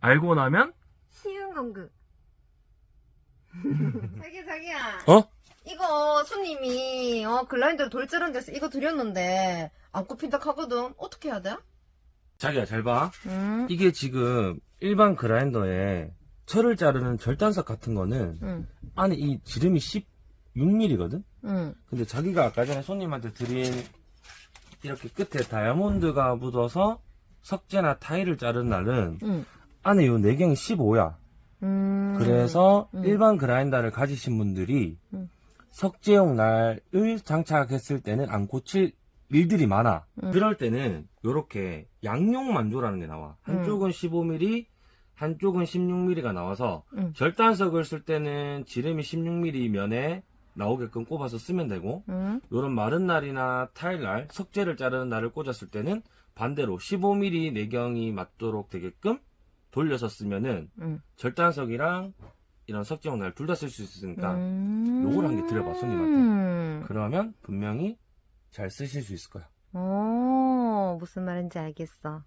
달고 나면 쉬운 공급. 자기야, 자기야. 어? 이거 손님이 어 글라인더 돌자른 데서 이거 드렸는데 안 꼽힌다 하거든. 어떻게 해야 돼? 자기야 잘 봐. 응. 이게 지금 일반 그라인더에 철을 자르는 절단석 같은 거는 응. 안에 이 지름이 16mm거든? 응. 근데 자기가 아까 전에 손님한테 드린 이렇게 끝에 다이아몬드가 묻어서 석재나 타일을 자른 날은 응. 안에 요 내경이 15야. 음. 그래서 음. 일반 그라인더를 가지신 분들이 음. 석재용 날을 장착했을 때는 안 고칠 일들이 많아. 음. 그럴 때는 요렇게 양용 만조라는 게 나와. 한쪽은 15mm, 한쪽은 16mm가 나와서 음. 절단석을 쓸 때는 지름이 16mm 면에 나오게끔 꼽아서 쓰면 되고 응. 요런 마른 날이나 타일 날, 석재를 자르는 날을 꽂았을 때는 반대로 15mm 내경이 맞도록 되게끔 돌려서 쓰면은 응. 절단석이랑 이런 석재용 날둘 다 쓸 수 있으니까 음. 요걸 한 개 드려봐, 손님한테. 음. 그러면 분명히 잘 쓰실 수 있을 거야. 오, 무슨 말인지 알겠어.